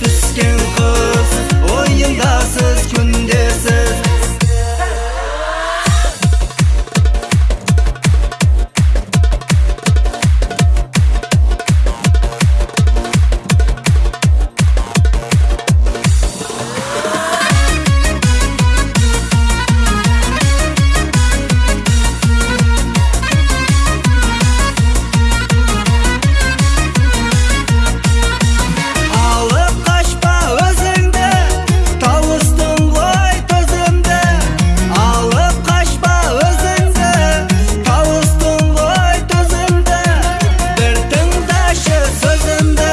the skin senden